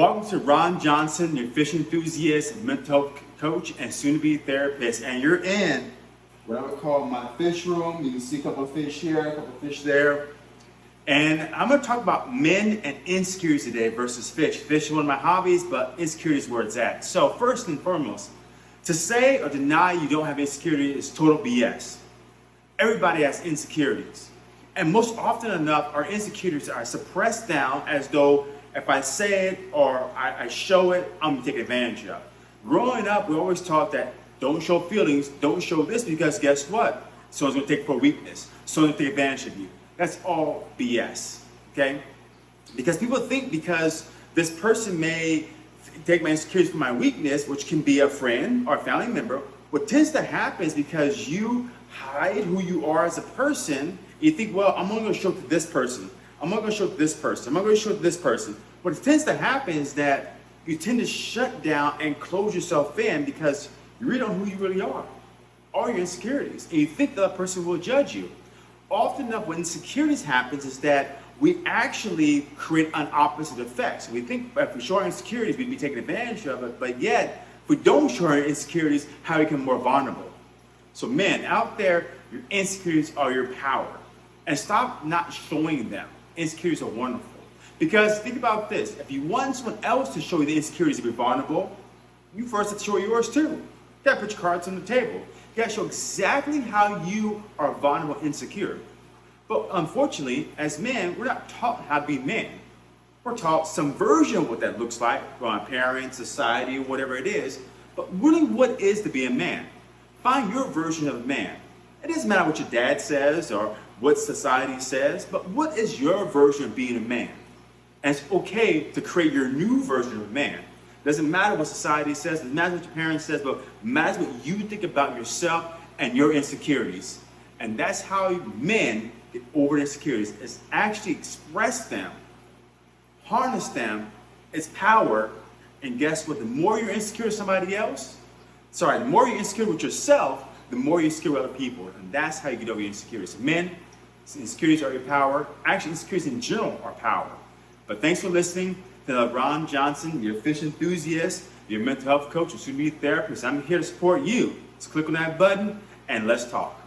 Welcome to Ron Johnson, your fish enthusiast, mental coach, and soon-to-be therapist. And you're in what I would call my fish room. You can see a couple of fish here, a couple of fish there. And I'm going to talk about men and insecurities today versus fish. Fish is one of my hobbies, but insecurities is where it's at. So first and foremost, to say or deny you don't have insecurity is total BS. Everybody has insecurities. And most often enough, our insecurities are suppressed down as though if I say it or I, I show it, I'm gonna take advantage of. Growing up, we always taught that don't show feelings, don't show this because guess what? Someone's gonna take for weakness. Someone's gonna take advantage of you. That's all BS, okay? Because people think because this person may take my insecurities for my weakness, which can be a friend or a family member, what tends to happen is because you hide who you are as a person, you think, well, I'm only gonna show it to this person. I'm not gonna show this person. I'm not gonna show this person. What tends to happen is that you tend to shut down and close yourself in because you really don't know who you really are. All your insecurities. And you think other person will judge you often enough when insecurities happens is that we actually create an opposite effect. So we think if we show our insecurities, we'd be taking advantage of it, but yet, if we don't show our insecurities, how we become more vulnerable. So men, out there, your insecurities are your power. And stop not showing them. Insecurities are wonderful. Because think about this, if you want someone else to show you the insecurities to be vulnerable, you first have to show yours too. You gotta put your cards on the table. You gotta show exactly how you are vulnerable insecure. But unfortunately, as men, we're not taught how to be men. We're taught some version of what that looks like from parents, society, whatever it is. But really, what is to be a man? Find your version of man. It doesn't matter what your dad says or what society says, but what is your version of being a man? And it's okay to create your new version of man. Doesn't matter what society says, doesn't matter what your parents says, but matters what you think about yourself and your insecurities. And that's how men get over insecurities, is actually express them, harness them, its power, and guess what? The more you're insecure with somebody else, sorry, the more you're insecure with yourself, the more insecure with other people. And that's how you get over your insecurities. Men, insecurities are your power. Actually, insecurities in general are power. But thanks for listening to Ron Johnson, your fish enthusiast, your mental health coach, your soon-to-be therapist. I'm here to support you. Just click on that button and let's talk.